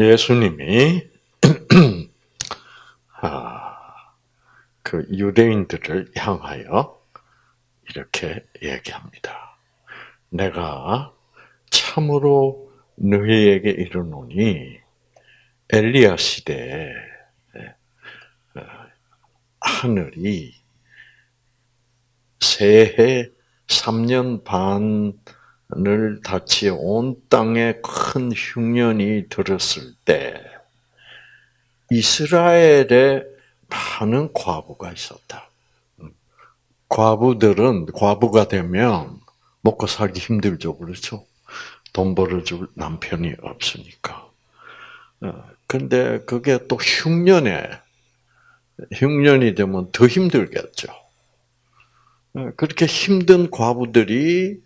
예수님이 아, 그 유대인들을 향하여 이렇게 얘기합니다. 내가 참으로 너희에게 이르노니 엘리야 시대에 어, 하늘이 새해 3년 반 을 닫히 온 땅에 큰 흉년이 들었을 때 이스라엘에 많은 과부가 있었다. 과부들은 과부가 되면 먹고 살기 힘들죠, 그렇죠? 돈 벌어줄 남편이 없으니까. 어, 근데 그게 또 흉년에 흉년이 되면 더 힘들겠죠. 어, 그렇게 힘든 과부들이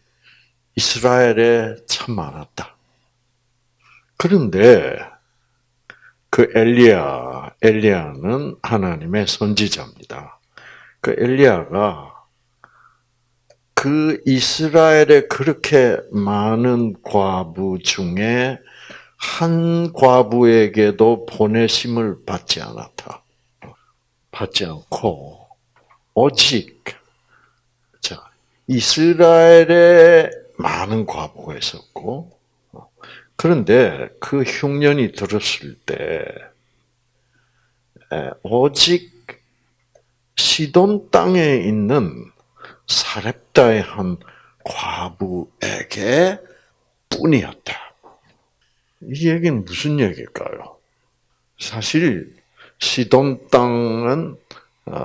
이스라엘에 참 많았다. 그런데 그 엘리야, 엘리야는 하나님의 선지자입니다. 그 엘리야가 그 이스라엘에 그렇게 많은 과부 중에 한 과부에게도 보내심을 받지 않았다. 받지 않고 오직 자 이스라엘에 많은 과부가 있었고 그런데 그 흉년이 들었을 때 오직 시돈 땅에 있는 사렙다의 한 과부에게 뿐이었다. 이 얘기는 무슨 얘기일까요? 사실 시돈 땅은 어,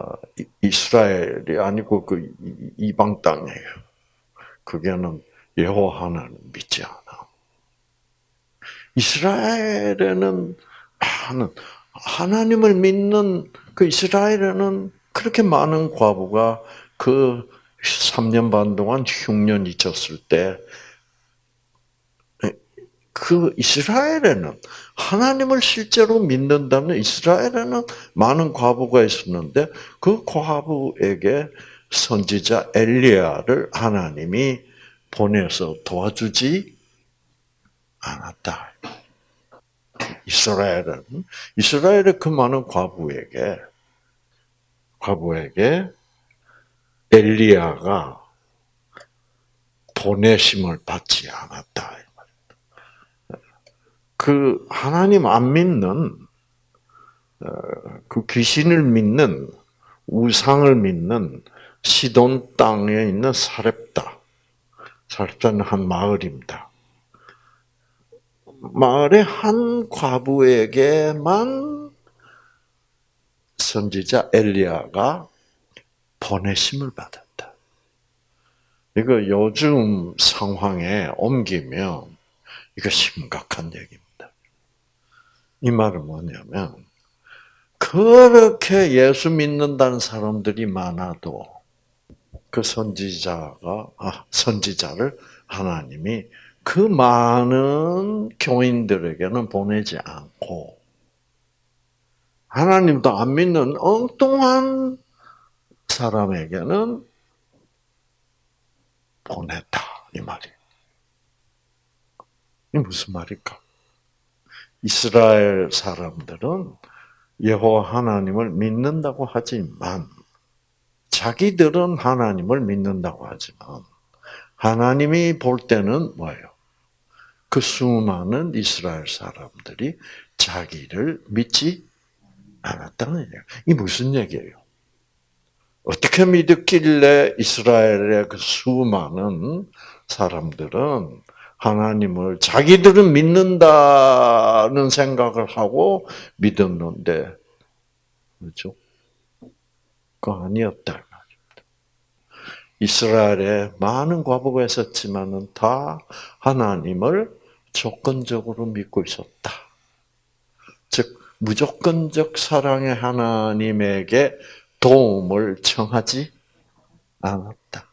이스라엘이 아니고 그 이방 땅이에요. 그게는 여호와 하나님 믿지 않아. 이스라엘에는 하는 하나님을 믿는 그 이스라엘에는 그렇게 많은 과부가 그 3년 반 동안 흉년 잊었을 때, 그 이스라엘에는 하나님을 실제로 믿는다는 이스라엘에는 많은 과부가 있었는데 그 과부에게 선지자 엘리야를 하나님이 보내서 도와주지 않았다. 이스라엘은 이스라엘의 그 많은 과부에게 과부에게 엘리야가 보내심을 받지 않았다. 그 하나님 안 믿는 어, 그 귀신을 믿는 우상을 믿는 시돈 땅에 있는 사렙다. 사렙다는 한 마을입니다. 마을의 한 과부에게만 선지자 엘리야가 보내심을 받았다. 이거 요즘 상황에 옮기면 이거 심각한 얘기입니다. 이 말은 뭐냐면 그렇게 예수 믿는다는 사람들이 많아도 그 선지자가 아, 선지자를 하나님이 그 많은 교인들에게는 보내지 않고 하나님도 안 믿는 엉뚱한 사람에게는 보냈다 이 말이. 이 무슨 말일까? 이스라엘 사람들은 여호와 하나님을 믿는다고 하지만 자기들은 하나님을 믿는다고 하지만 하나님이 볼 때는 뭐예요? 그 수많은 이스라엘 사람들이 자기를 믿지 않았다는 얘기예요. 이 무슨 얘기예요? 어떻게 믿었길래 이스라엘의 그 수많은 사람들은 하나님을 자기들은 믿는다는 생각을 하고 믿었는데, 그렇죠? 그거 아니었다. 이스라엘에 많은 과부가 있었지만은 다 하나님을 조건적으로 믿고 있었다. 즉, 무조건적 사랑의 하나님에게 도움을 청하지 않았다.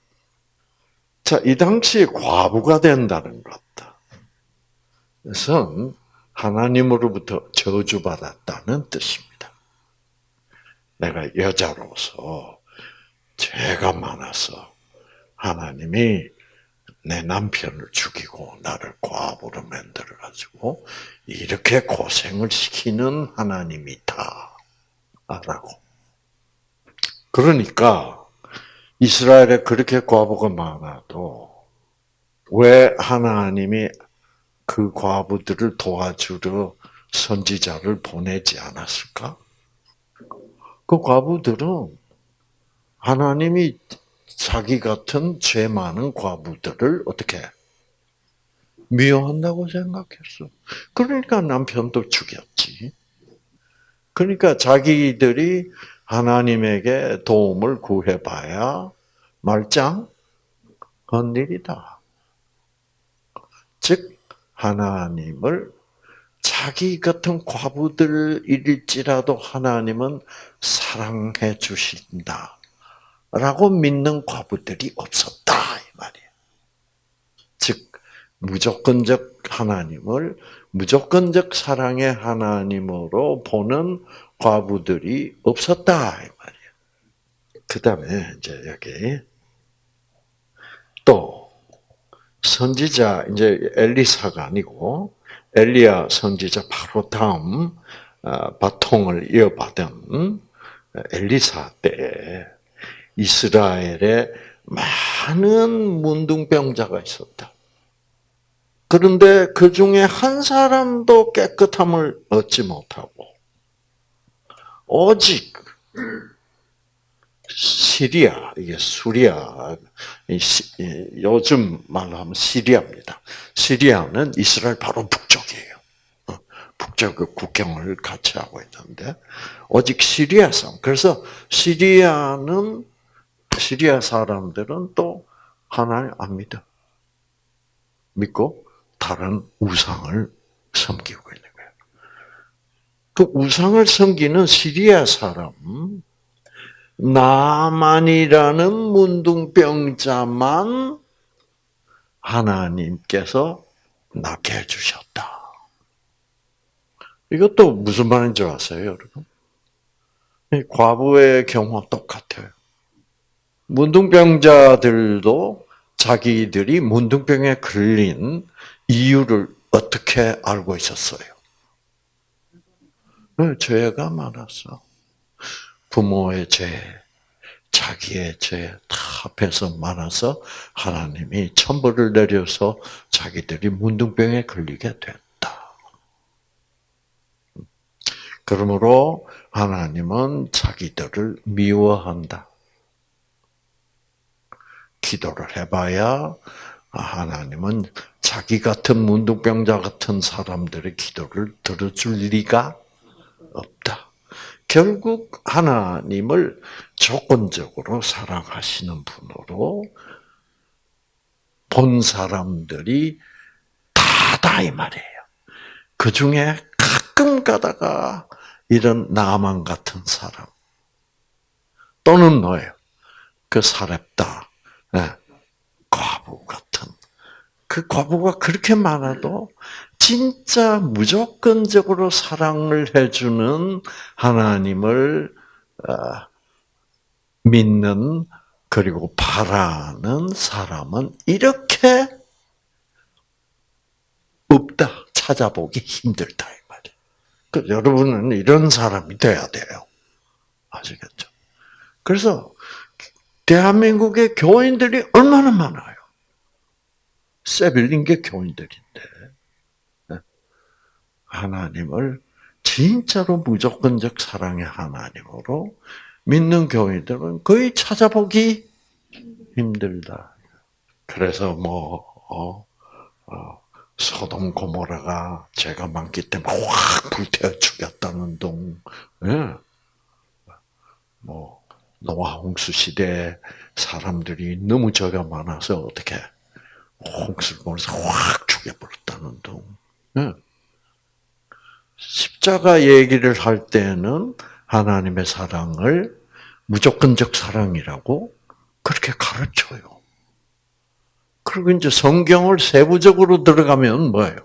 자, 이 당시에 과부가 된다는 것. 것은 하나님으로부터 저주받았다는 뜻입니다. 내가 여자로서 죄가 많아서 하나님이 내 남편을 죽이고 나를 과부로 만들어 가지고 이렇게 고생을 시키는 하나님이다. 라고. 그러니까 이스라엘에 그렇게 과부가 많아도 왜 하나님이 그 과부들을 도와주러 선지자를 보내지 않았을까? 그 과부들은 하나님이 자기 같은 죄 많은 과부들을 어떻게 미워한다고 생각했어. 그러니까 남편도 죽였지. 그러니까 자기들이 하나님에게 도움을 구해봐야 말짱 건일이다. 즉 하나님을 자기 같은 과부들일지라도 하나님은 사랑해 주신다. 라고 믿는 과부들이 없었다. 이 말이에요. 즉, 무조건적 하나님을 무조건적 사랑의 하나님으로 보는 과부들이 없었다. 이 말이에요. 그 다음에, 이제 여기, 또, 선지자, 이제 엘리사가 아니고, 엘리야 선지자 바로 다음, 어, 바통을 이어받은 엘리사 때, 이스라엘에 많은 문둥병자가 있었다. 그런데 그 중에 한 사람도 깨끗함을 얻지 못하고, 오직 시리아, 이게 수리아, 요즘 말로 하면 시리아입니다. 시리아는 이스라엘 바로 북쪽이에요. 어, 북쪽 그 국경을 같이 하고 있는데, 오직 시리아 성. 그래서 시리아는, 시리아 사람들은 또 하나님 안 믿어. 믿고 다른 우상을 섬기고 있는 거예요. 그 우상을 섬기는 시리아 사람, 나만이라는 문둥병자만 하나님께서 낫게 해주셨다. 이것도 무슨 말인지 아세요, 여러분? 과부의 경우와 똑같아요. 문둥병자들도 자기들이 문둥병에 걸린 이유를 어떻게 알고 있었어요? 죄가 많았어. 부모의 죄, 자기의 죄 다 합해서 많아서 하나님이 천벌을 내려서 자기들이 문둥병에 걸리게 됐다. 그러므로 하나님은 자기들을 미워한다. 기도를 해봐야 하나님은 자기 같은 문둥병자 같은 사람들의 기도를 들어줄 리가 없다. 결국 하나님을 조건적으로 사랑하시는 분으로 본 사람들이 다다 이 말이에요. 그 중에 가끔 가다가 이런 나만 같은 사람 또는 뭐예요? 그 사렙다 네. 과부 같은 그 과부가 그렇게 많아도 진짜 무조건적으로 사랑을 해주는 하나님을 어, 믿는 그리고 바라는 사람은 이렇게 없다. 찾아보기 힘들다 이 말이에요. 그 여러분은 이런 사람이 돼야 돼요. 아시겠죠? 그래서 대한민국의 교인들이 얼마나 많아요. 세빌린 게 교인들인데. 하나님을 진짜로 무조건적 사랑의 하나님으로 믿는 교인들은 거의 찾아보기 힘들다. 그래서 뭐 어, 어, 소돔 고모라가 죄가 많기 때문에 확 불태워 죽였다는 동, 예. 뭐 노아 홍수 시대 사람들이 너무 죄가 많아서 어떻게 홍수를 보면서 확 죽여버렸다는 동. 예. 십자가 얘기를 할 때는 하나님의 사랑을 무조건적 사랑이라고 그렇게 가르쳐요. 그리고 이제 성경을 세부적으로 들어가면 뭐예요?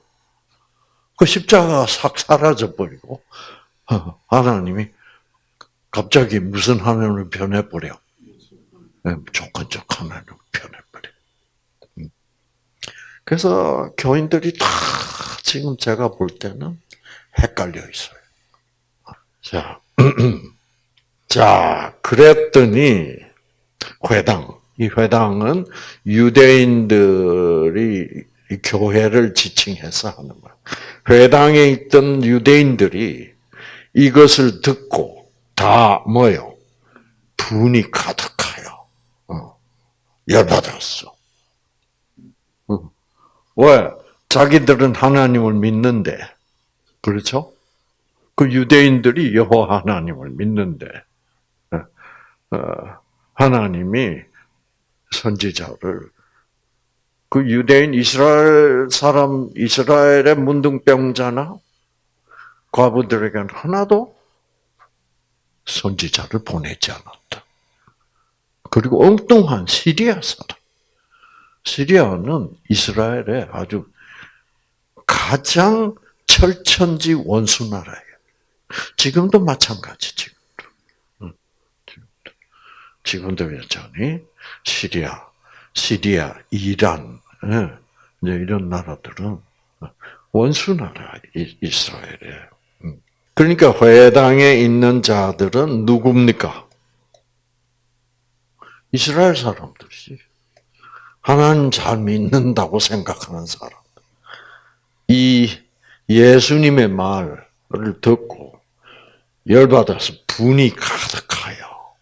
그 십자가가 싹 사라져 버리고 하나님이 갑자기 무슨 하나님을 변해버려? 네, 무조건적 하나님을 변해버려. 음. 그래서 교인들이 다 지금 제가 볼 때는 헷갈려 있어요. 자, 자, 그랬더니 회당, 이 회당은 유대인들이 교회를 지칭해서 하는 말. 회당에 있던 유대인들이 이것을 듣고 다 뭐요? 분이 가득하여 어, 열받았어. 어. 왜? 자기들은 하나님을 믿는데, 그렇죠? 그 유대인들이 여호와 하나님을 믿는데, 어, 하나님이 선지자를 그 유대인 이스라엘 사람 이스라엘의 문둥병자나 과부들에게는 하나도 선지자를 보내지 않았다. 그리고 엉뚱한 시리아 사람. 시리아는 이스라엘의 아주 가장 철천지 원수 나라예요. 지금도 마찬가지, 지금도. 지금도. 지금도 여전히 시리아, 시리아, 이란, 이런 나라들은 원수 나라, 이스라엘에. 음. 그러니까 회당에 있는 자들은 누굽니까? 이스라엘 사람들이지. 하나님 잘 믿는다고 생각하는 사람. 이 예수님의 말을 듣고 열받아서 분이 가득하여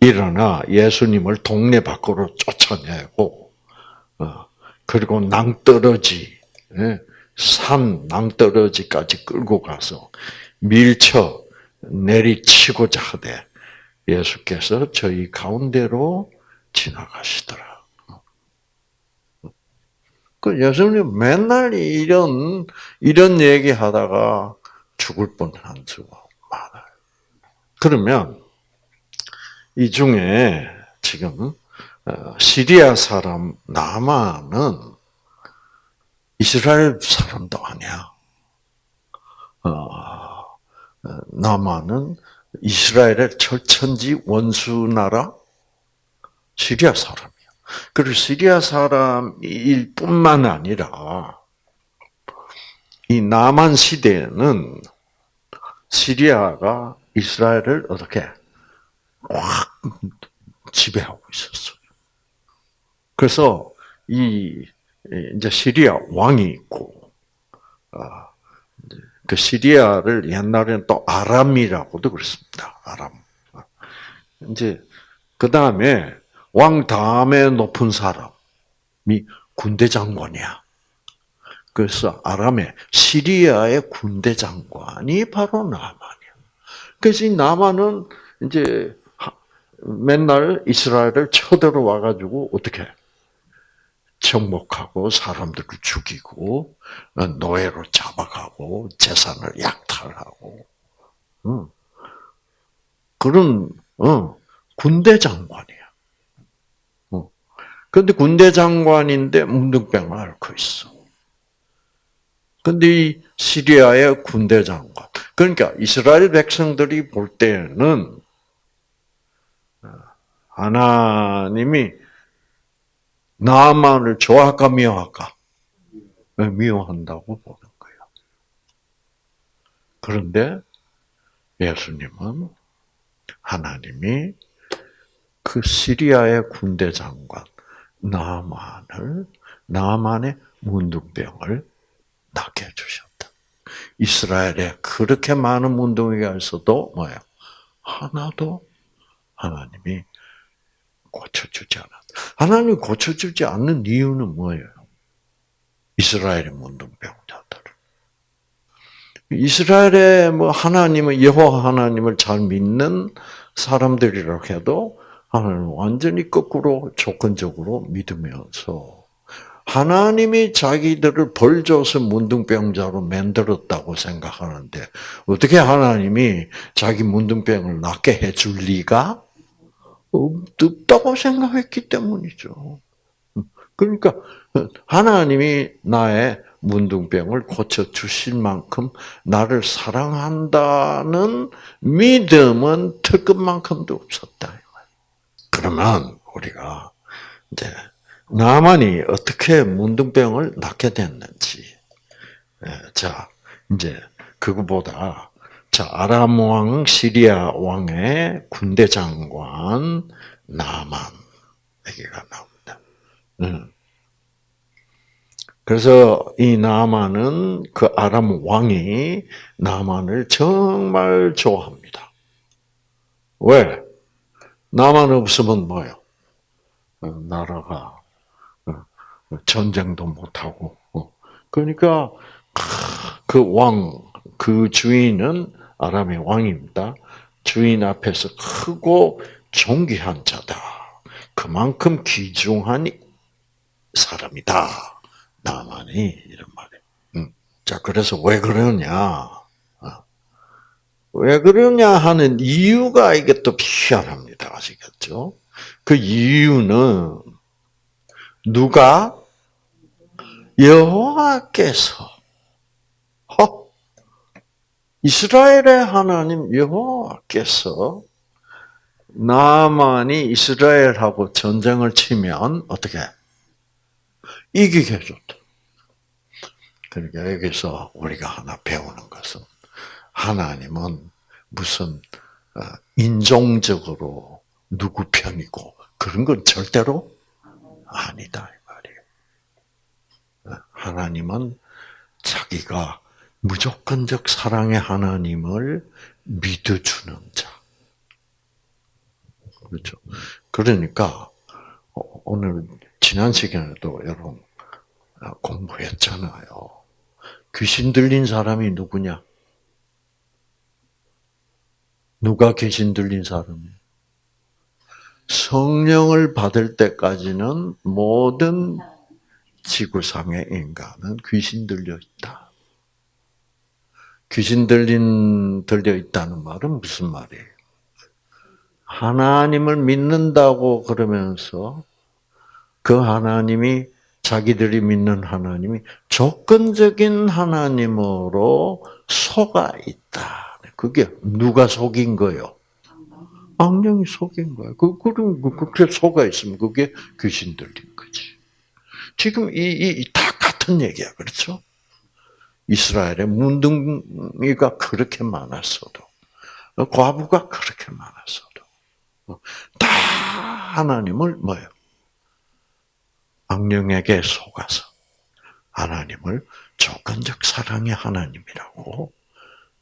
일어나 예수님을 동네 밖으로 쫓아내고 어, 그리고 낭떠러지 예, 산 낭떠러지까지 끌고 가서 밀쳐 내리치고자 하되 예수께서 저희 가운데로 지나가시더라. 그 예수님 맨날 이런 이런 얘기 하다가 죽을 뻔한 수가 많아요. 그러면 이 중에 지금 어, 시리아 사람 나만은 이스라엘 사람도 아니야. 어, 나만은 이스라엘의 철천지 원수 나라 시리아 사람이야. 그리고 시리아 사람일 뿐만 아니라 이 남한 시대에는 시리아가 이스라엘을 어떻게 확 지배하고 있었어요. 그래서 이 이제 시리아 왕이 있고 아, 그 시리아를 옛날에는 또 아람이라고도 그랬습니다. 아람. 이제 그 다음에 왕 다음에 높은 사람이 군대 장관이야. 그래서 아람의 시리아의 군대 장관이 바로 나만이야. 그래서 이 나만은 이제 맨날 이스라엘을 쳐들어와 가지고 어떻게 정복하고 사람들을 죽이고 노예로 잡아가고 재산을 약탈하고 그런 군대 장관이야. 그런데 군대 장관인데 문둥병을 앓고 있어. 근데 이 시리아의 군대 장관. 그러니까 이스라엘 백성들이 볼 때는 하나님이 나만을 좋아할까 미워할까? 미워한다고 보는 거예요. 그런데 예수님은 하나님이 그 시리아의 군대 장관 나만을 나만의 문둥병을 낫게 해주셨다. 이스라엘에 그렇게 많은 문둥이가 있어도 뭐예요? 하나도 하나님이 고쳐주지 않았다. 하나님이 고쳐주지 않는 이유는 뭐예요? 이스라엘의 문둥병자들. 이스라엘의 뭐 하나님을 여호와 하나님을 잘 믿는 사람들이라 해도 하나님 완전히 거꾸로 조건적으로 믿으면서 하나님이 자기들을 벌 줘서 문둥병자로 만들었다고 생각하는데 어떻게 하나님이 자기 문둥병을 낫게 해줄 리가 없 다고 생각했기 때문이죠. 그러니까 하나님이 나의 문둥병을 고쳐 주실 만큼 나를 사랑한다는 믿음은 특급만큼도 없었다. 그러면 우리가 이제 나만이 어떻게 문둥병을 낫게 됐는지. 예, 자, 이제 그거보다 자 아람 왕 시리아 왕의 군대 장관 나만 얘기가 나옵니다. 음. 그래서 이 나만은 그 아람 왕이 나만을 정말 좋아합니다. 왜? 나만 없으면 뭐요? 어, 나라가 어, 전쟁도 못하고. 어. 그러니까 그 왕, 그 주인은 아람의 왕입니다. 주인 앞에서 크고 존귀한 자다. 그만큼 귀중한 사람이다. 나만이 이런 말이에요. 음. 자, 그래서 왜 그러냐? 왜 그러냐 하는 이유가 이게 또 희한합니다. 아시겠죠? 그 이유는 누가 여호와께서 허 이스라엘의 하나님 여호와께서 나만이 이스라엘하고 전쟁을 치면 어떻게 이기게 해줬다. 그러니까 여기서 우리가 하나 배우는 것은 하나님은 무슨 어, 인종적으로 누구 편이고 그런 건 절대로 아니다 이 말이에요. 어, 하나님은 자기가 무조건적 사랑의 하나님을 믿어주는 자. 그렇죠. 그러니까 어, 오늘 지난 시간에도 여러분 공부했잖아요. 귀신 들린 사람이 누구냐? 누가 귀신 들린 사람이에요? 성령을 받을 때까지는 모든 지구상의 인간은 귀신 들려 있다. 귀신 들린 들려 있다는 말은 무슨 말이에요? 하나님을 믿는다고 그러면서 그 하나님이 자기들이 믿는 하나님이 조건적인 하나님으로 속아 있다. 그게 누가 속인 거요? 악령이 속인 거야. 그, 그럼, 그, 그렇게 속아 있으면 그게 귀신 들린 거지. 지금 이, 이, 다 같은 얘기야. 그렇죠? 이스라엘의 문둥이가 그렇게 많았어도, 과부가 그렇게 많았어도, 다 하나님을 뭐요? 악령에게 속아서 하나님을 조건적 사랑의 하나님이라고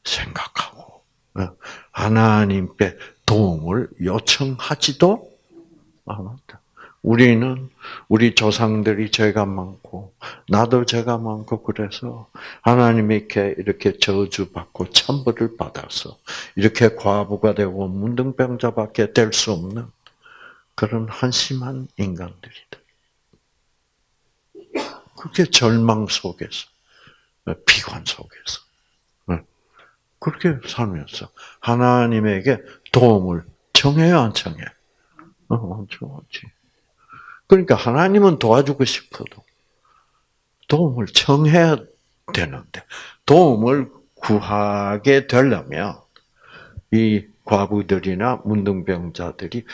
생각하고 어, 하나님께 도움을 요청하지도 않았다. 우리는 우리 조상들이 죄가 많고 나도 죄가 많고 그래서 하나님께 이렇게 저주받고 천벌을 받아서 이렇게 과부가 되고 문둥병자밖에 될 수 없는 그런 한심한 인간들이다. 그게 절망 속에서 비관 속에서 그렇게 살면서 하나님에게 도움을 청해요, 안 청해? 어, 안 청하지. 그러니까 하나님은 도와주고 싶어도 도움을 청해야 되는데 도움을 구하게 되려면 이 과부들이나 문둥병자들이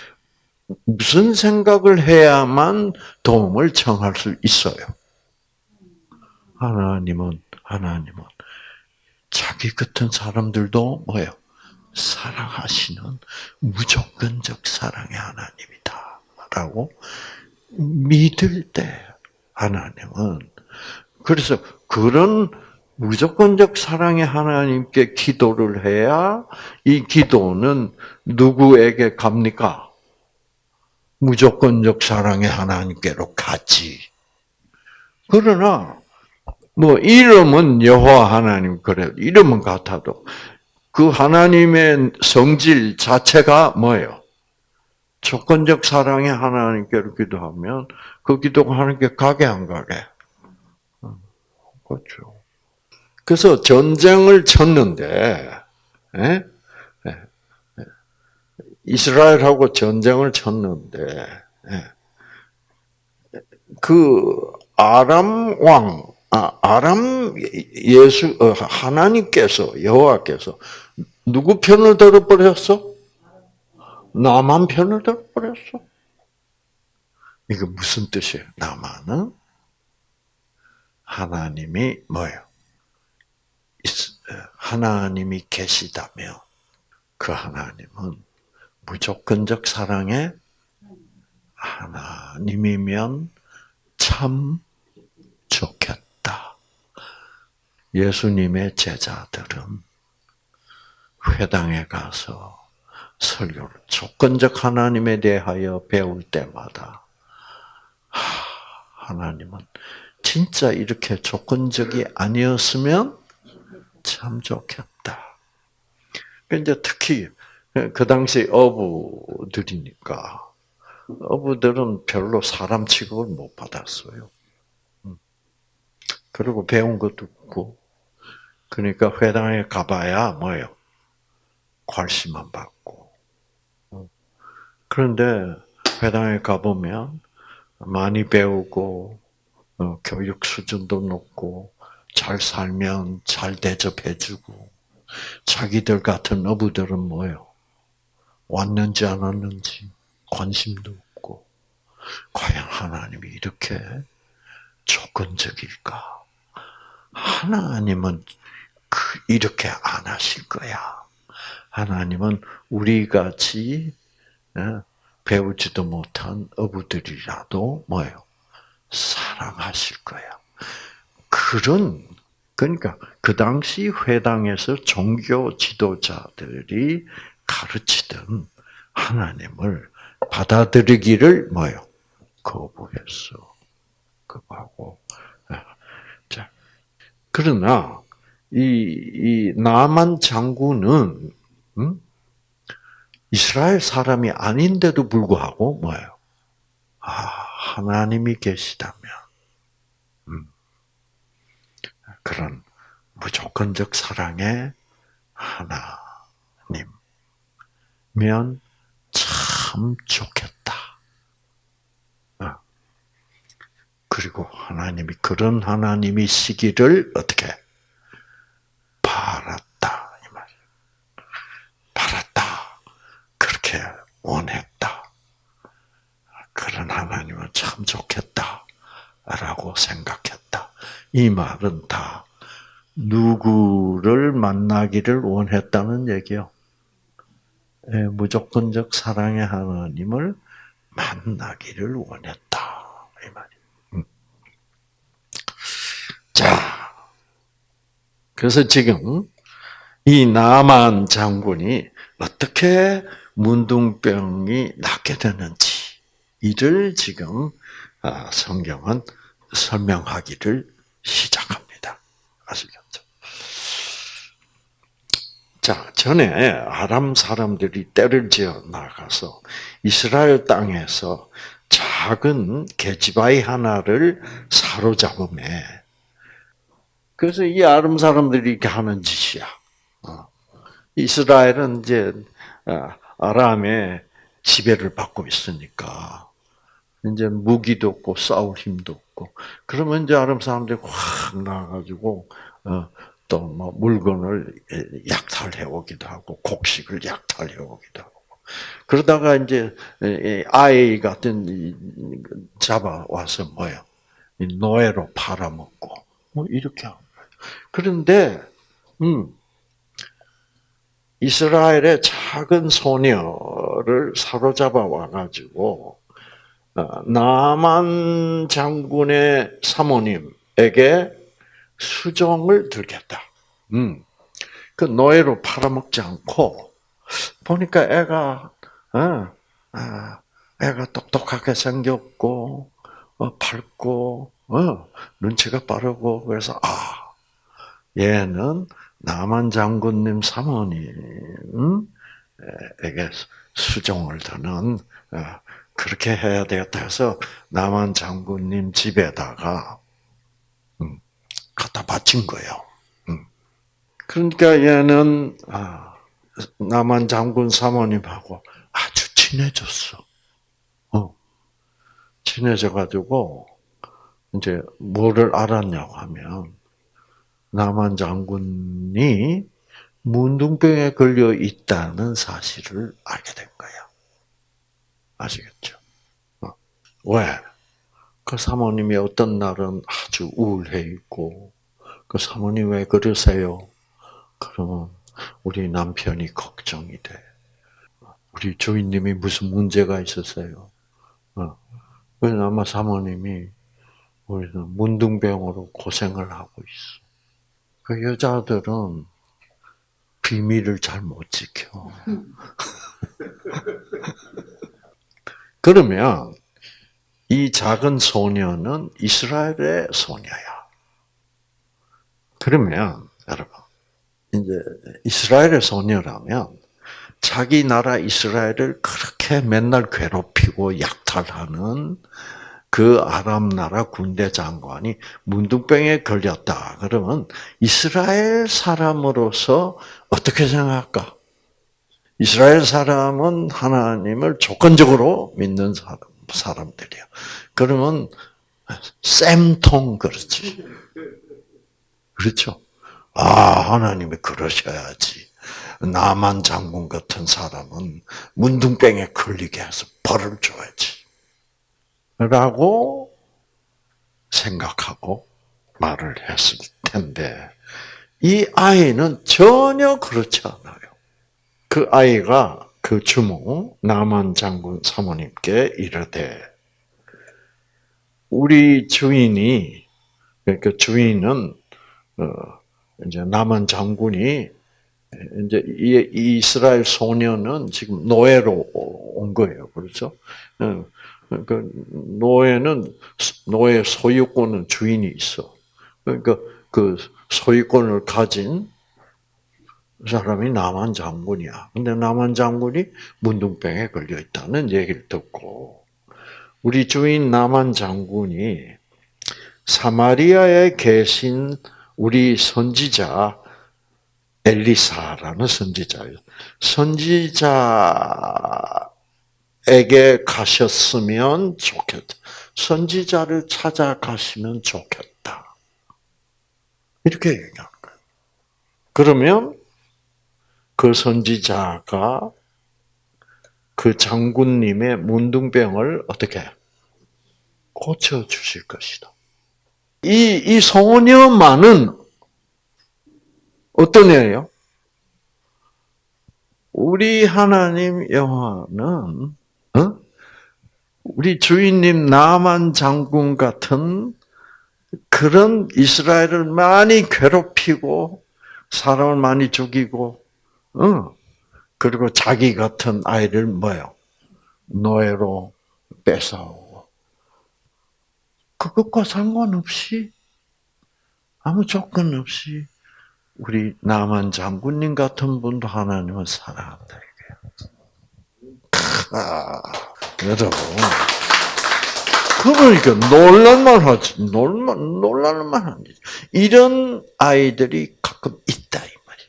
무슨 생각을 해야만 도움을 청할 수 있어요? 하나님은 하나님은 자기 같은 사람들도 뭐예요? 사랑하시는 무조건적 사랑의 하나님이다. 라고 믿을 때 하나님은 그래서 그런 무조건적 사랑의 하나님께 기도를 해야 이 기도는 누구에게 갑니까? 무조건적 사랑의 하나님께로 가지. 그러나 뭐 이름은 여호와 하나님 그래 이름은 같아도 그 하나님의 성질 자체가 뭐예요? 조건적 사랑의 하나님께로 기도하면 그 기도가 하나님께 가게 안 가게? 그렇죠. 그래서 전쟁을 쳤는데 에? 이스라엘하고 전쟁을 쳤는데 그 아람 왕 아, 아람 예수 어, 하나님께서 여호와께서 누구 편을 들어버렸어? 나만 편을 들어버렸어. 이거 무슨 뜻이에요? 나만은 하나님이 뭐예요? 하나님이 계시다면 그 하나님은 무조건적 사랑의 하나님이면 참 좋겠다. 예수님의 제자들은 회당에 가서 설교를 조건적 하나님에 대하여 배울 때마다 하나님은 진짜 이렇게 조건적이 아니었으면 참 좋겠다. 이제 특히 그 당시 어부들이니까 어부들은 별로 사람 취급을 못 받았어요. 음. 그리고 배운 것도 없고 그러니까 회당에 가봐야 뭐예요? 괄시만 받고. 음. 그런데 회당에 가보면 많이 배우고 어, 교육 수준도 높고 잘 살면 잘 대접해주고 자기들 같은 어부들은 뭐예요? 왔는지 안 왔는지 관심도 없고 과연 하나님이 이렇게 조건적일까? 하나님은 그 이렇게 안 하실 거야. 하나님은 우리 같이 어, 배우지도 못한 어부들이라도 뭐예요? 사랑하실 거야. 그런 그러니까 그 당시 회당에서 종교 지도자들이 가르치던 하나님을 받아들이기를 뭐요? 거부했어. 거부하고. 자, 그러나 이, 이 나만 장군은 음? 이스라엘 사람이 아닌데도 불구하고 뭐예요? 아, 하나님이 계시다면 음, 그런 무조건적 사랑의 하나님면 참 좋겠다. 어. 그리고 하나님이 그런 하나님이시기를 어떻게 바랐다 이 말이에요. 바랐다. 그렇게 원했다. 그런 하나님은 참 좋겠다 라고 생각했다. 이 말은 다 누구를 만나기를 원했다는 얘기요. 예, 무조건적 사랑의 하나님을 만나기를 원했다. 이. 음. 자, 그래서 지금 이 나만 장군이 어떻게 문둥병이 낫게 되는지 이를 지금 아, 성경은 설명하기를 시작합니다. 아시겠죠? 자, 전에 아람 사람들이 때를 지어 나가서 이스라엘 땅에서 작은 계집아이 하나를 사로잡음에 그래서 이 아람 사람들이 이렇게 하는 짓이야. 어. 이스라엘은 이제 아, 아람의 지배를 받고 있으니까 이제 무기도 없고 싸울 힘도 없고. 그러면 이제 아람 사람들이 확 나가지고 어, 또뭐 물건을 약탈해 오기도 하고 곡식을 약탈해 오기도 하고. 그러다가 이제 아이 같은 잡아 와서 뭐요 노예로 팔아먹고. 뭐 이렇게 하는 거예요. 그런데 음 이스라엘의 작은 소녀를 사로잡아 와가지고 어, 나만 장군의 사모님에게 수종을 들겠다. 음. 그 노예로 팔아먹지 않고 보니까 애가 어, 아, 애가 똑똑하게 생겼고 어, 밝고 어, 눈치가 빠르고 그래서 아 얘는 남한 장군님 사모님에게 수종을 드는 어, 그렇게 해야 되겠다 해서 남한 장군님 집에다가 음, 갖다 바친 거예요. 음. 그러니까 얘는 아, 남한 장군 사모님하고 아주 친해졌어. 어. 친해져 가지고 이제 뭐를 알았냐고 하면 남한 장군이 문둥병에 걸려 있다는 사실을 알게 된 거야. 아시겠죠? 어. 왜? 그 사모님이 어떤 날은 아주 우울해 있고, 그 사모님 왜 그러세요? 그러면 우리 남편이 걱정이 돼. 우리 주인님이 무슨 문제가 있으세요? 어. 아마 사모님이 우리는 문둥병으로 고생을 하고 있어. 그 여자들은 비밀을 잘 못 지켜. 그러면 이 작은 소녀는 이스라엘의 소녀야. 그러면 여러분 이제 이스라엘의 소녀라면 자기 나라 이스라엘을 그렇게 맨날 괴롭히고 약탈하는 그 아람 나라 군대 장관이 문둥병에 걸렸다. 그러면 이스라엘 사람으로서 어떻게 생각할까? 이스라엘 사람은 하나님을 조건적으로 믿는 사람, 사람들이야. 그러면 쌤통 그렇지. 그렇죠? 아, 하나님이 그러셔야지. 나만 장군 같은 사람은 문둥병에 걸리게 해서 벌을 줘야지. 라고 생각하고 말을 했을 텐데, 이 아이는 전혀 그렇지 않아요. 그 아이가 그 주모, 나만 장군 사모님께 이르되, 우리 주인이, 그 주인은, 어, 이제 남한 장군이, 이제 이 이스라엘 소녀는 지금 노예로 온 거예요. 그렇죠? 어, 그 노예는 노예 소유권은 주인이 있어. 그러니까 그 소유권을 가진 사람이 남한 장군이야. 근데 남한 장군이 문둥병에 걸려 있다는 얘기를 듣고 우리 주인 남한 장군이 사마리아에 계신 우리 선지자 엘리사라는 선지자예요. 선지자 에게 가셨으면 좋겠다. 선지자를 찾아가시면 좋겠다. 이렇게 얘기하는 거예요. 그러면 그 선지자가 그 장군님의 문둥병을 어떻게 고쳐 주실 것이다. 이, 이 소녀만은 어떤 애예요? 우리 하나님 여호와는 어? 우리 주인님 나만 장군 같은 그런 이스라엘을 많이 괴롭히고 사람을 많이 죽이고, 어? 그리고 자기 같은 아이를 뭐요? 노예로 뺏어오고. 그것과 상관없이 아무 조건 없이 우리 남한 장군님 같은 분도 하나님을 사랑한다. 아, 여러분. 그러니까 놀랄만 하지. 놀만 놀랄만 하지. 이런 아이들이 가끔 있다 이 말이야.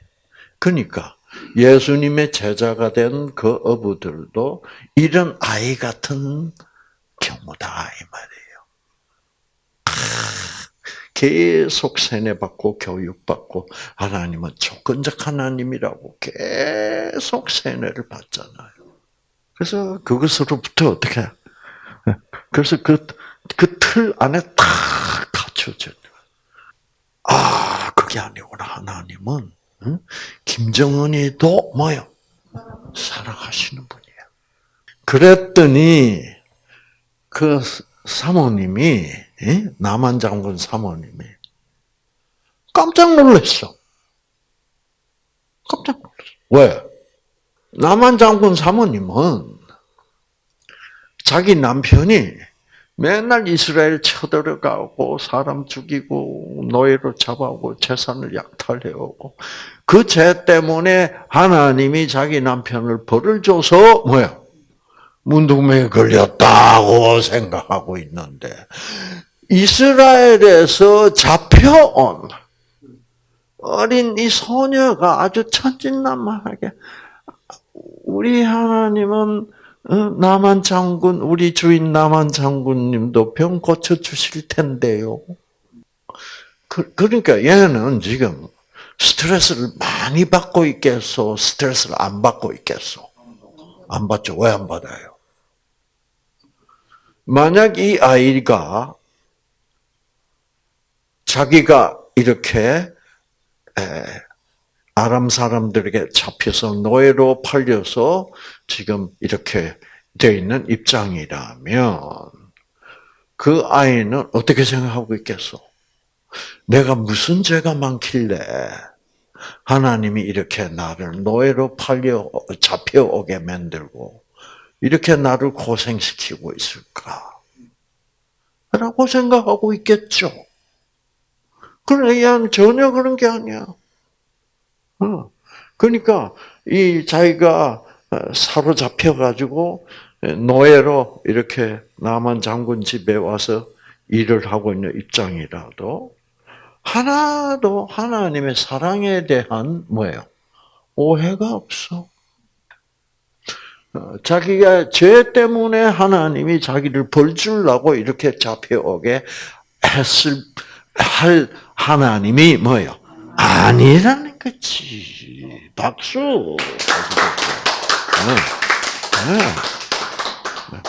그러니까 예수님의 제자가 된 그 어부들도 이런 아이 같은 경우다 이 말이에요. 계속 세뇌받고 교육받고 하나님은 조건적 하나님이라고 계속 세뇌를 받잖아요. 그래서 그것으로부터 어떻게? 그래서 그, 그 틀 안에 다 갖춰져. 아, 그게 아니구나. 하나님은, 응? 김정은이도 뭐요? 사랑하시는 분이에요. 그랬더니, 그 사모님이, 남한 장군 사모님이, 깜짝 놀랐어. 깜짝 놀랐어. 왜? 남한 장군 사모님은 자기 남편이 맨날 이스라엘 쳐들어가고 사람 죽이고 노예로 잡아오고 재산을 약탈해오고 그 죄 때문에 하나님이 자기 남편을 벌을 줘서 뭐야? 문둥병에 걸렸다고 생각하고 있는데 이스라엘에서 잡혀온 어린 이 소녀가 아주 천진난만하게 우리 하나님은 어, 나만 장군, 우리 주인 나만 장군님도 병 고쳐 주실 텐데요. 그, 러니까 얘는 지금 스트레스를 많이 받고 있겠어? 스트레스를 안 받고 있겠어? 안 받죠. 왜 안 받아요? 만약 이 아이가 자기가 이렇게 아람 사람들에게 잡혀서 노예로 팔려서 지금 이렇게 되어 있는 입장이라면 그 아이는 어떻게 생각하고 있겠어? 내가 무슨 죄가 많길래 하나님이 이렇게 나를 노예로 팔려 잡혀오게 만들고 이렇게 나를 고생시키고 있을까? 라고 생각하고 있겠죠. 그러나 전혀 그런 게 아니야. 어. 그러니까 이 자기가 사로잡혀 가지고 노예로 이렇게 남한 장군 집에 와서 일을 하고 있는 입장이라도 하나도 하나님의 사랑에 대한 뭐예요? 오해가 없어. 어, 자기가 죄 때문에 하나님이 자기를 벌 주려고 이렇게 잡혀오게 했을 할 하나님이 뭐요? 아니라는 거지. 박수. 네. 네.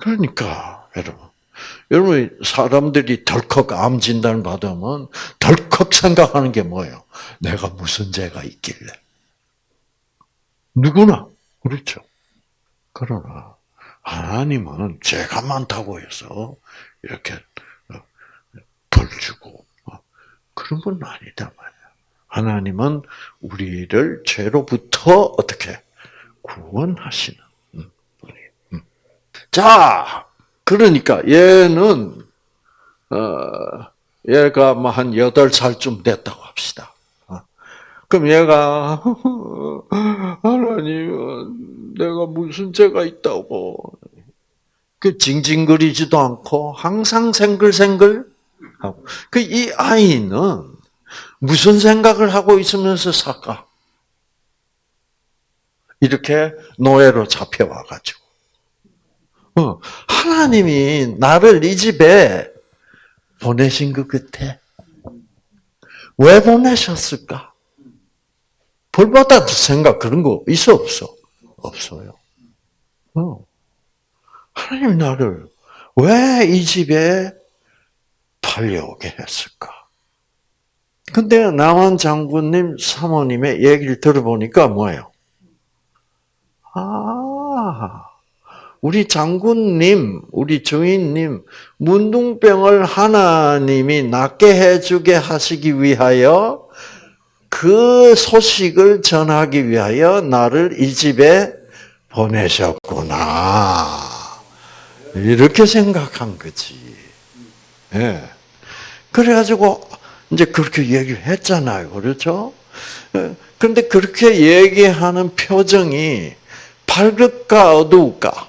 그러니까 여러분, 여러분 사람들이 덜컥 암 진단 받으면 덜컥 생각하는 게 뭐예요? 내가 무슨 죄가 있길래? 누구나 그렇죠. 그러나 하나님은 죄가 많다고 해서 이렇게 벌 주고 어, 그런 건 아니다. 하나님은 우리를 죄로부터 어떻게 구원하시는 음, 음. 자, 그러니까 얘는 어, 얘가 뭐한 여덟 살쯤 됐다고 합시다. 어. 그럼 얘가 하나님, 내가 무슨 죄가 있다고 그 징징거리지도 않고 항상 생글생글 하고. 그 이 아이는 무슨 생각을 하고 있으면서 살까? 이렇게 노예로 잡혀와가지고. 어, 하나님이 나를 이 집에 보내신 것 같아. 왜 보내셨을까? 벌받아 생각 그런 거 있어 없어? 없어요. 어. 하나님 나를 왜 이 집에 팔려오게 했을까? 근데 남한 장군님 사모님의 얘기를 들어보니까 뭐예요? 아, 우리 장군님, 우리 주인님, 문둥병을 하나님이 낫게 해주게 하시기 위하여 그 소식을 전하기 위하여 나를 이 집에 보내셨구나. 이렇게 생각한 거지. 예. 그래가지고 이제 그렇게 얘기를 했잖아요. 그렇죠? 예. 근데 그렇게 얘기하는 표정이 밝을까 어두울까?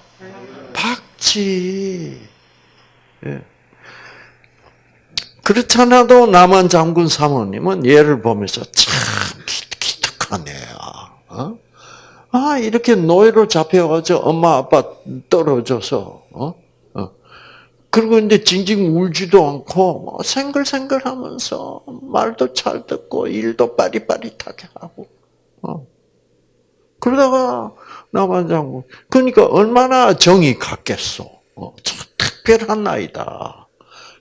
밝지. 예. 그렇잖아도 남한 장군 사모님은 얘를 보면서 참 애야. 어? 아 이렇게 노예로 잡혀가지고 엄마 아빠 떨어져서 어? 그리고 이제 징징 울지도 않고 뭐 생글생글하면서 말도 잘 듣고 일도 빠릿빠릿하게 하고 어. 그러다가 남한장군 그러니까 얼마나 정이 갔겠어. 어. 참 특별한 아이다.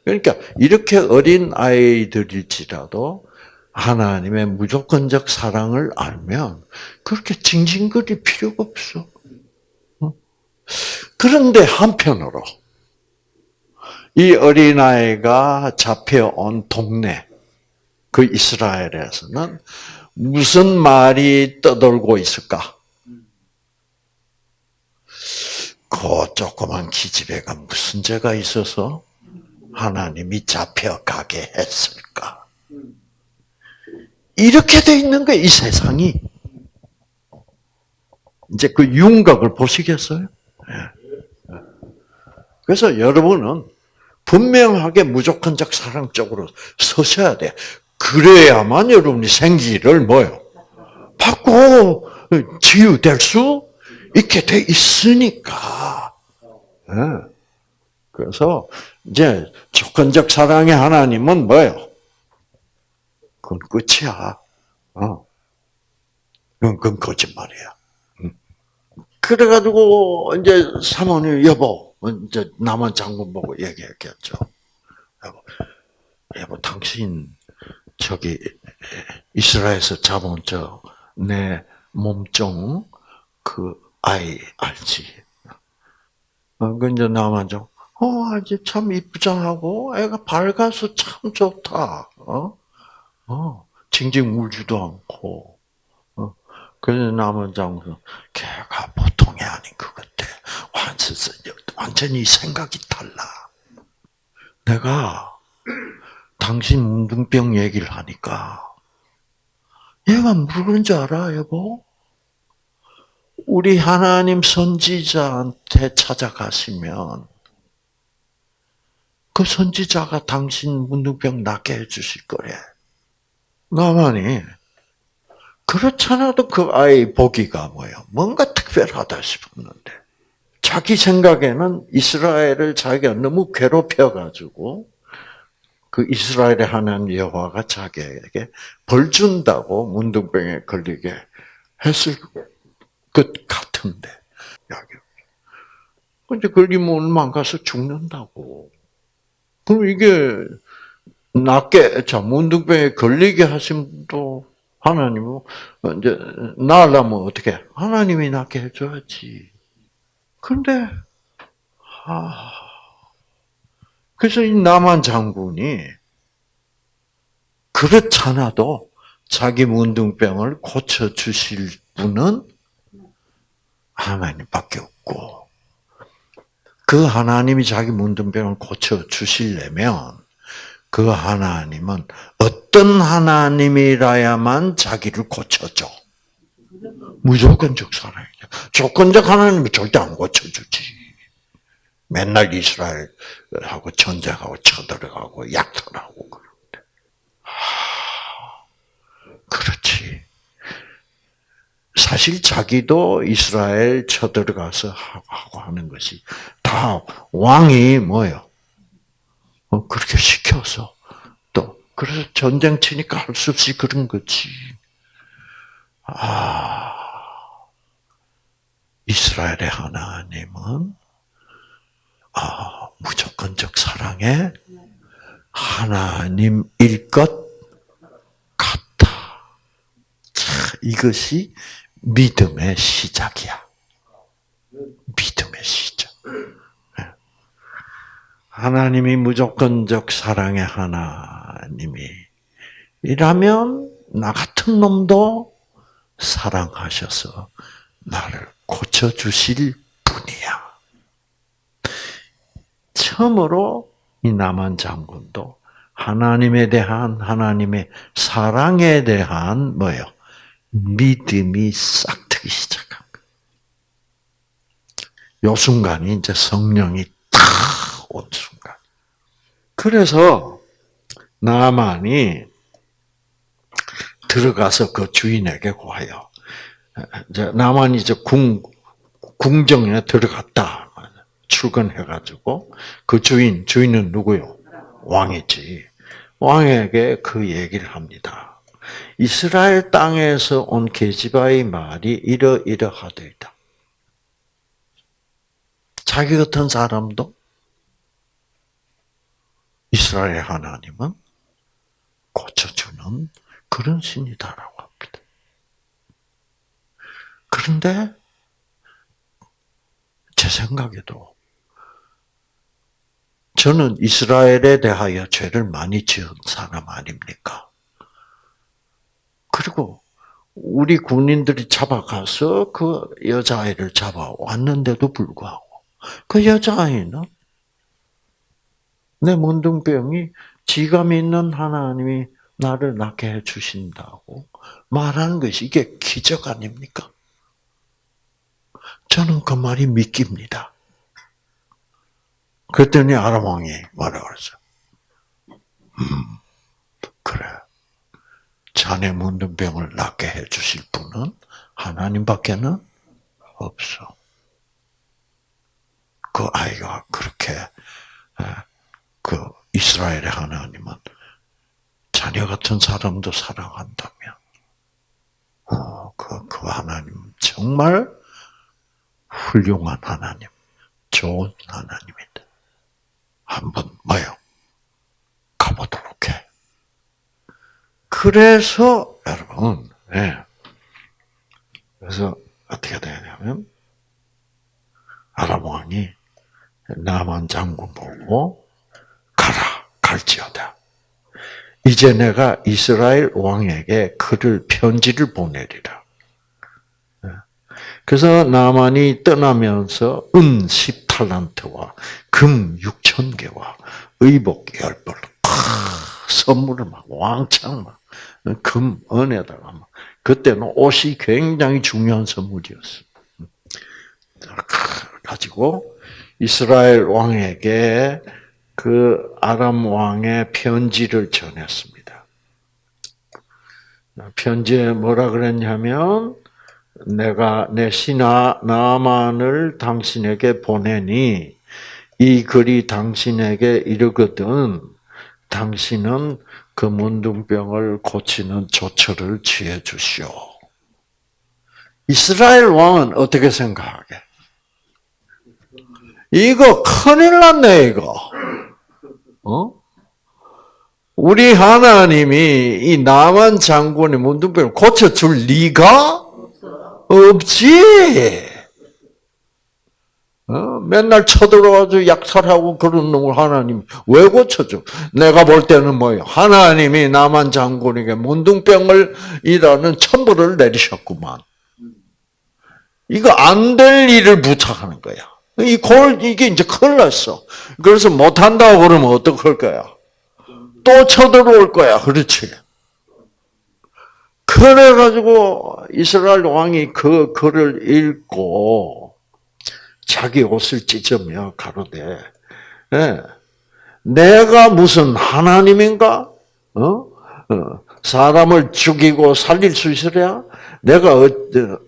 그러니까 이렇게 어린 아이들일지라도 하나님의 무조건적 사랑을 알면 그렇게 징징거릴 필요가 없어. 어. 그런데 한편으로 이 어린아이가 잡혀온 동네, 그 이스라엘에서는 무슨 말이 떠돌고 있을까? 그 조그만 기집애가 무슨 죄가 있어서 하나님이 잡혀가게 했을까? 이렇게 돼 있는 거이 세상이. 이제 그 윤곽을 보시겠어요? 예. 그래서 여러분은 분명하게 무조건적 사랑 쪽으로 서셔야 돼. 그래야만 여러분이 생기를 뭐요? 받고 치유될 수 있게 돼 있으니까. 네. 그래서 이제 조건적 사랑의 하나님은 뭐예요? 그건 끝이야. 어. 그건, 그건 거짓말이야. 그래가지고 이제 사모님 여보 이제 남한 장군 보고 얘기했겠죠. 여보, 여보 당신 저기 이스라엘에서 잡은 저 내 몸종 그 아이 알지? 어, 근데 남한 장, 어, 아주 참 이쁘장하고 애가 밝아서 참 좋다. 어, 어, 징징 울지도 않고. 어, 그래서 남한 장군, 걔가 보통이 아닌 것 같아. 완전 히 생각이 달라. 내가 당신 문둥병 얘기를 하니까 얘가 누군 줄 알아, 여보? 우리 하나님 선지자한테 찾아가시면 그 선지자가 당신 문둥병 낫게 해주실 거래. 나만이 그렇잖아도 그 아이 보기가 뭐예요? 뭔가 특별하다 싶었는데 자기 생각에는 이스라엘을 자기가 너무 괴롭혀가지고 그 이스라엘의 하나님 여호와가 자기에게 벌 준다고 문둥병에 걸리게 했을 것 같은데 이제 걸리면 얼마 안 가서 죽는다고. 그럼 이게 낫게 자 문둥병에 걸리게 하신 분도 하나님은 이제 나으려면 어떻게 하나님이 낫게 해줘야지. 그런데 아 그래서 이 남한 장군이 그렇잖아도 자기 문둥병을 고쳐 주실 분은 하나님밖에 없고 그 하나님이 자기 문둥병을 고쳐 주시려면 그 하나님은 어떤 하나님이라야만 자기를 고쳐줘. 무조건적 사랑이죠. 조건적 하나님은 절대 안 고쳐주지. 맨날 이스라엘하고 전쟁하고 쳐들어가고 약탈하고 그러는데. 하, 그렇지. 사실 자기도 이스라엘 쳐들어가서 하고 하는 것이 다 왕이 뭐요? 어, 그렇게 시켜서 또 그래서 전쟁 치니까 할 수 없이 그런 거지. 아, 이스라엘의 하나님은 아, 무조건적 사랑의 하나님일 것 같다. 자, 이것이 믿음의 시작이야. 믿음의 시작. 예. 하나님이 무조건적 사랑의 하나님이 이라면 나 같은 놈도 사랑하셔서 나를 고쳐 주실 분이야. 처음으로 이 남한 장군도 하나님에 대한 하나님의 사랑에 대한 뭐요? 믿음이 싹 트기 시작한 거요 순간이 이제 성령이 탁 온 순간. 그래서 나만이 들어가서 그 주인에게 고하여 이제 나만이 이제 궁 궁정에 들어갔다. 출근해가지고 그 주인, 주인은 누구요? 왕이지. 왕에게 그 얘기를 합니다. 이스라엘 땅에서 온 계지바의 말이 이러이러하되다. 자기 같은 사람도 이스라엘 하나님은 고쳐주는 그런 신이다라고 합니다. 그런데 제 생각에도 저는 이스라엘에 대하여 죄를 많이 지은 사람 아닙니까? 그리고 우리 군인들이 잡아가서 그 여자아이를 잡아왔는데도 불구하고 그 여자아이는 내 문둥병이 지가 믿는 하나님이 나를 낫게 해주신다고 말하는 것이 이게 기적 아닙니까? 저는 그 말이 믿깁니다. 그랬더니 아람 왕이 뭐라 그랬어? 음, 그래. 자네 문둥병을 낫게 해주실 분은 하나님밖에는 없어. 그 아이가 그렇게 그 이스라엘의 하나님은 자녀 같은 사람도 사랑한다면, 어, 그, 그 하나님 정말 훌륭한 하나님. 좋은 하나님이다. 한번 뭐요? 가보도록 해. 그래서 여러분, 예. 그래서 어떻게 되냐면 아람 왕이 나만 장군 보고 가라 갈지어다. 이제 내가 이스라엘 왕에게 그를 편지를 보내리라. 그래서 나만이 떠나면서 은 10탈란트와 금 6천 개와 의복 10벌 선물을 막 왕창 막 금, 은에다가 막 그때는 옷이 굉장히 중요한 선물이었어. 가지고 이스라엘 왕에게 그 아람 왕의 편지를 전했습니다. 편지에 뭐라 그랬냐면 내가 내 신하 나만을 당신에게 보내니 이 글이 당신에게 이르거든 당신은 그 문둥병을 고치는 조처를 취해 주시오. 이스라엘 왕은 어떻게 생각하게? 이거 큰일 났네, 이거. 어? 우리 하나님이 이 남한 장군의 문둥병을 고쳐줄 리가 없지. 어? 맨날 쳐들어가지고 약탈하고 그런 놈을 하나님 왜 고쳐줘? 내가 볼 때는 뭐예요? 하나님이 남한 장군에게 문둥병을 이라는 천벌을 내리셨구만. 이거 안 될 일을 부탁하는 거야. 이 골, 이게 이제 큰일 났어. 그래서 못한다고 그러면 어떡할 거야? 또 쳐들어올 거야. 그렇지. 그래가지고 이스라엘 왕이 그 글을 읽고 자기 옷을 찢으며 가로되, 네. 내가 무슨 하나님인가? 어? 어. 사람을 죽이고 살릴 수 있으랴? 내가 어,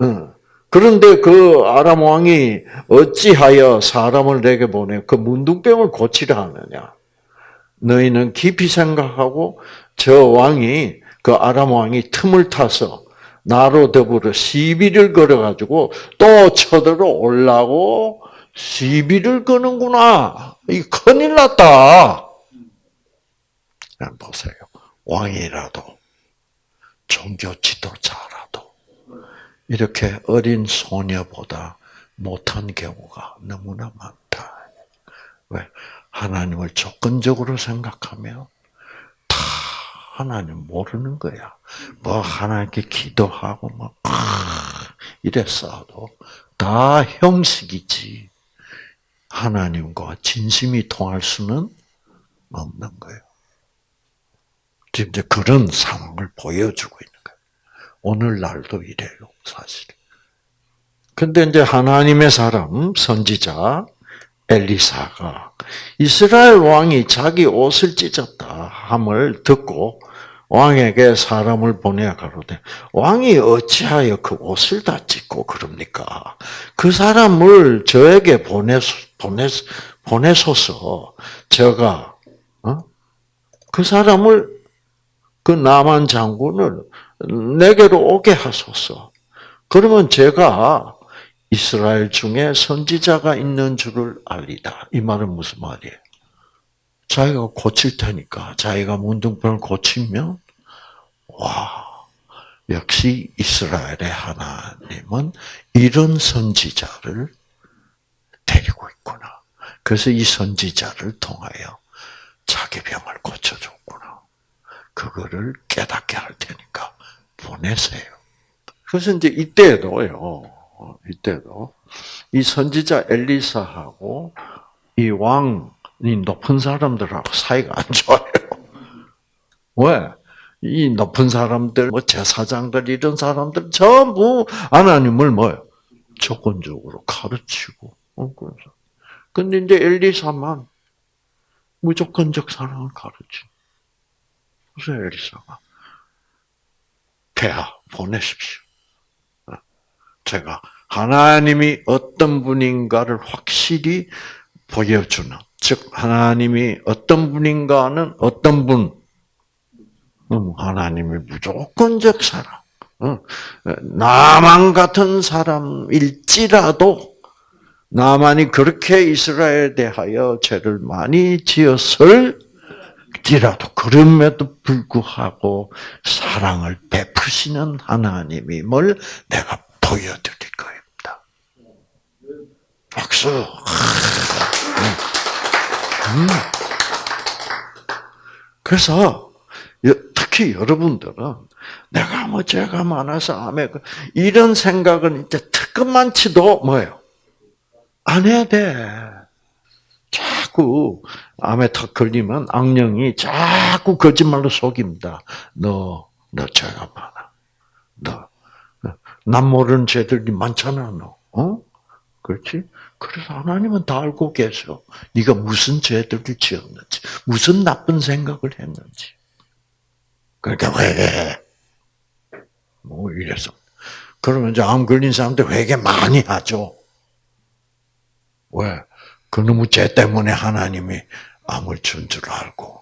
어. 그런데 그 아람 왕이 어찌하여 사람을 내게 보내 그 문둥병을 고치려 하느냐? 너희는 깊이 생각하고 저 왕이 그 아람 왕이 틈을 타서 나로 더불어 시비를 걸어 가지고 또 쳐들어 올라고 시비를 거는구나. 이 큰일 났다. 보세요. 왕이라도 종교 지도자라도 이렇게 어린 소녀보다 못한 경우가 너무나 많다. 왜? 하나님을 조건적으로 생각하면 다 하나님 모르는 거야. 뭐 하나님께 기도하고 뭐 이랬어도 다 형식이지. 하나님과 진심이 통할 수는 없는 거예요. 지금 이제 그런 상황을 보여주고 있는 거예요. 오늘날도 이래요, 사실. 근데 이제 하나님의 사람, 선지자, 엘리사가 이스라엘 왕이 자기 옷을 찢었다 함을 듣고 왕에게 사람을 보내야 가로되 왕이 어찌하여 그 옷을 다 찢고 그럽니까? 그 사람을 저에게 보내 보내 보내소서 제가 어? 그 사람을 그 남한 장군을 내게로 오게 하소서. 그러면 제가 이스라엘 중에 선지자가 있는 줄을 알리다. 이 말은 무슨 말이에요? 자기가 고칠 테니까 자기가 문둥병을 고치면 와 역시 이스라엘의 하나님은 이런 선지자를 데리고 있구나. 그래서 이 선지자를 통하여 자기 병을 고쳐줬구나. 그거를 깨닫게 할 테니까 보내세요. 그래서 이제 이때도요. 이때도 이 선지자 엘리사하고 이 왕이 높은 사람들하고 사이가 안 좋아요. 왜? 이 높은 사람들, 뭐 제사장들 이런 사람들 전부 하나님을 뭐요? 조건적으로 가르치고. 어, 그래서. 근데 이제 엘리사만 무조건적 사랑을 가르치. 그래서 엘리사가 폐하 보내십시오. 제가 하나님이 어떤 분인가를 확실히 보여주는, 즉 하나님이 어떤 분인가는 어떤 분, 음, 하나님이 무조건적 사람, 어, 나만 같은 사람일지라도 나만이 그렇게 이스라엘에 대하여 죄를 많이 지었을 지라도 그럼에도 불구하고 사랑을 베 푸시는 하나님임을 내가 보여드릴 겁니다. 박수. 음. 그래서 특히 여러분들은 내가 뭐 죄가 많아서 암에 그 이런 생각은 이제 특급만 치도 뭐예요? 안 해야 돼. 자꾸 암에 턱 걸리면 악령이 자꾸 거짓말로 속입니다. 너, 너 죄가 많아. 너, 남 모르는 죄들이 많잖아, 너. 어? 그렇지? 그래서 하나님은 다 알고 계셔. 네가 무슨 죄들을 지었는지, 무슨 나쁜 생각을 했는지. 그러니까 회개. 뭐 이래서. 그러면 이제 암 걸린 사람들 회개 많이 하죠. 왜? 그놈의 죄 때문에 하나님이 암을 준 줄 알고.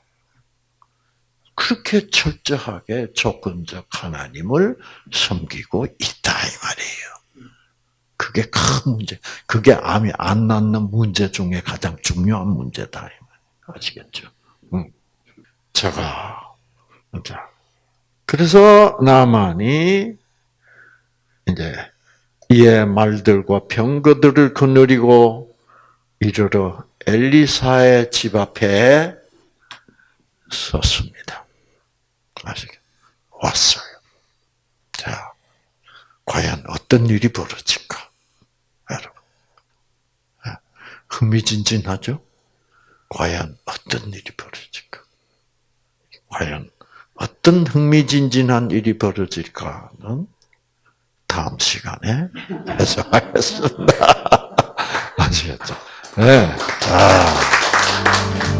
그렇게 철저하게 조건적 하나님을 섬기고 있다, 이 말이에요. 그게 큰 문제. 그게 암이 안 낫는 문제 중에 가장 중요한 문제다. 아시겠죠? 응. 제가, 자. 그래서 나만이 이제 이의 말들과 병거들을 거느리고 이르러 엘리사의 집 앞에 섰습니다. 아시겠? 왔어요. 자, 과연 어떤 일이 벌어질까? 여러분. 흥미진진하죠? 과연 어떤 일이 벌어질까? 과연 어떤 흥미진진한 일이 벌어질까는 다음 시간에 해석하겠습니다. 아시겠죠? 네. 아.